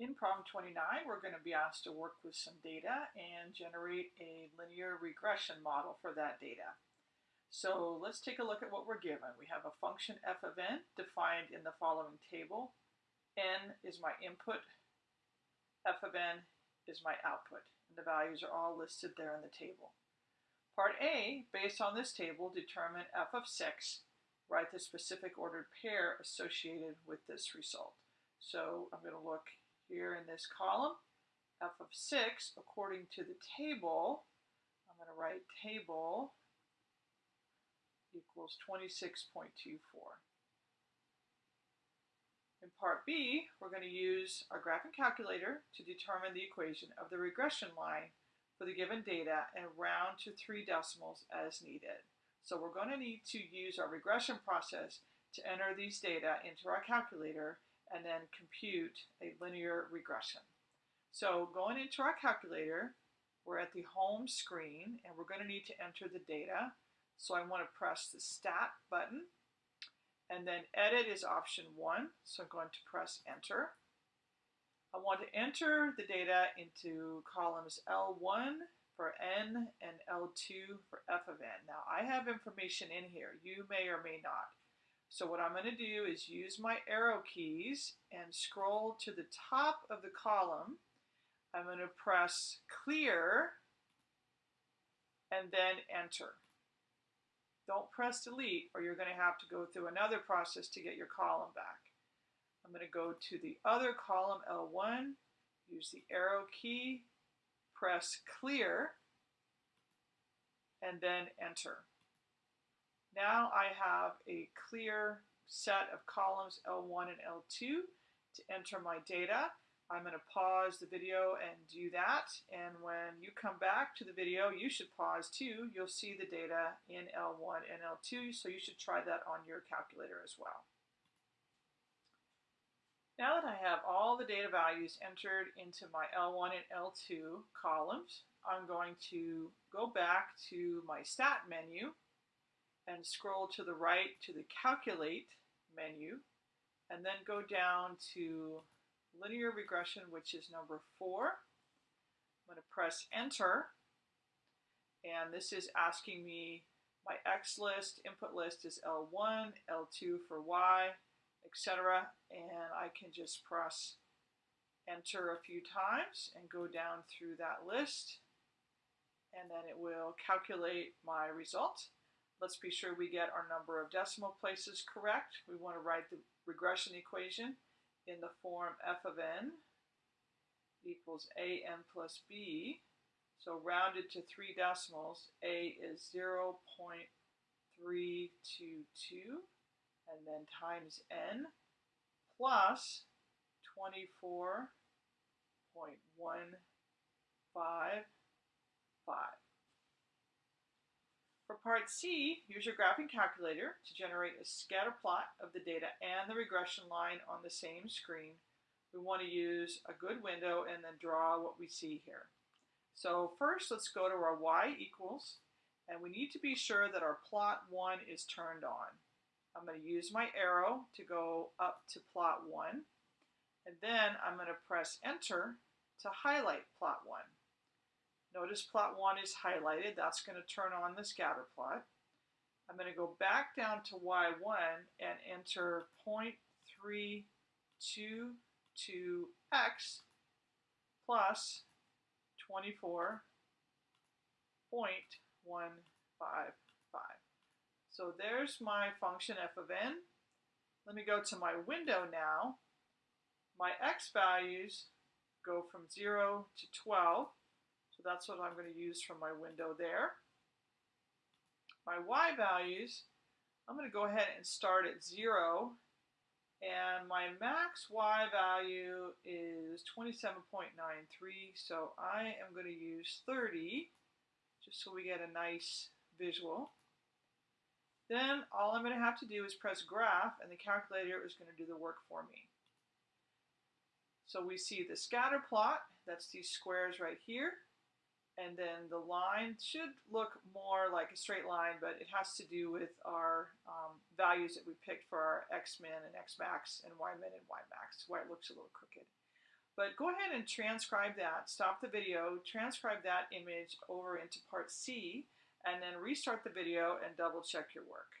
In problem 29, we're going to be asked to work with some data and generate a linear regression model for that data. So let's take a look at what we're given. We have a function f of n defined in the following table. n is my input, f of n is my output, and the values are all listed there in the table. Part A, based on this table, determine f of 6, write the specific ordered pair associated with this result. So I'm going to look here in this column, f of 6, according to the table, I'm going to write table equals 26.24. In part B, we're going to use our graphing calculator to determine the equation of the regression line for the given data and round to three decimals as needed. So we're going to need to use our regression process to enter these data into our calculator and then compute a linear regression. So going into our calculator, we're at the home screen and we're going to need to enter the data. So I want to press the stat button and then edit is option one. So I'm going to press enter. I want to enter the data into columns L1 for N and L2 for F of N. Now I have information in here. You may or may not. So what I'm going to do is use my arrow keys and scroll to the top of the column. I'm going to press clear and then enter. Don't press delete or you're going to have to go through another process to get your column back. I'm going to go to the other column L1, use the arrow key, press clear, and then enter. Now I have a clear set of columns L1 and L2 to enter my data. I'm going to pause the video and do that. And when you come back to the video, you should pause too. You'll see the data in L1 and L2, so you should try that on your calculator as well. Now that I have all the data values entered into my L1 and L2 columns, I'm going to go back to my stat menu and scroll to the right to the calculate menu and then go down to linear regression which is number four. I'm going to press enter and this is asking me my X list, input list is L1, L2 for Y, etc. And I can just press enter a few times and go down through that list and then it will calculate my result. Let's be sure we get our number of decimal places correct. We want to write the regression equation in the form f of n equals a n plus b. So rounded to three decimals, a is 0 0.322 and then times n plus 24.155. For part C, use your graphing calculator to generate a scatter plot of the data and the regression line on the same screen. We want to use a good window and then draw what we see here. So first, let's go to our y equals, and we need to be sure that our plot 1 is turned on. I'm going to use my arrow to go up to plot 1, and then I'm going to press enter to highlight plot 1. Notice plot 1 is highlighted. That's going to turn on the scatter plot. I'm going to go back down to y1 and enter 0.322x plus 24.155. So there's my function f of n. Let me go to my window now. My x values go from 0 to 12. So that's what I'm going to use from my window there. My y values, I'm going to go ahead and start at 0. And my max y value is 27.93. So I am going to use 30, just so we get a nice visual. Then all I'm going to have to do is press graph, and the calculator is going to do the work for me. So we see the scatter plot, that's these squares right here and then the line should look more like a straight line, but it has to do with our um, values that we picked for our x-min and x-max and y-min and y-max, why it looks a little crooked. But go ahead and transcribe that, stop the video, transcribe that image over into part C, and then restart the video and double check your work.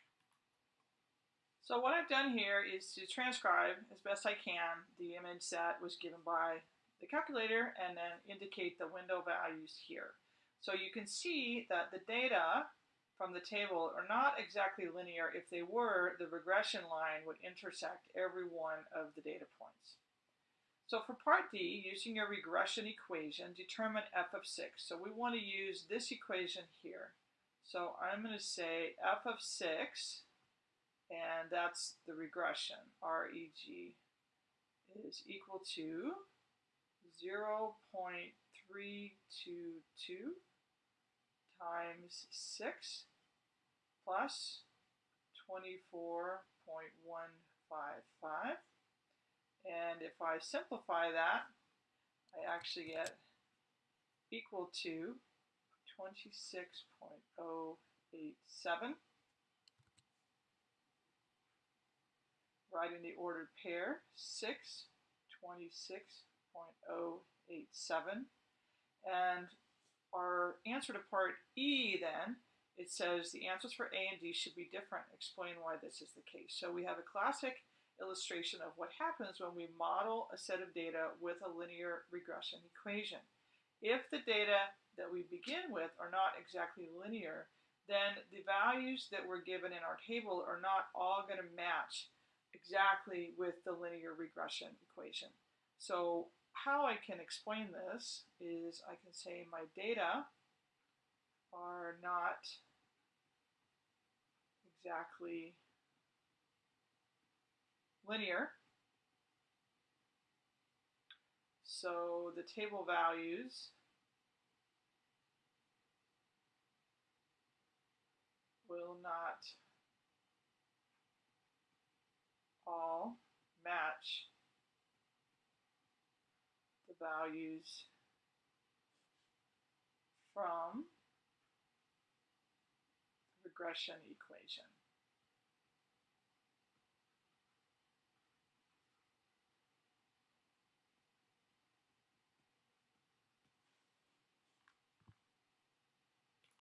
So what I've done here is to transcribe as best I can the image that was given by the calculator and then indicate the window values here. So you can see that the data from the table are not exactly linear. If they were, the regression line would intersect every one of the data points. So for part D, using your regression equation, determine f of 6. So we want to use this equation here. So I'm going to say f of 6, and that's the regression, REG, is equal to 0 0.322 times 6 plus 24.155. And if I simplify that, I actually get equal to 26.087. Writing the ordered pair, 6, 26.087. And our answer to part E then, it says the answers for A and D should be different. Explain why this is the case. So we have a classic illustration of what happens when we model a set of data with a linear regression equation. If the data that we begin with are not exactly linear, then the values that we're given in our table are not all going to match exactly with the linear regression equation. So how I can explain this is I can say my data are not exactly linear. So the table values will not all match values from the regression equation.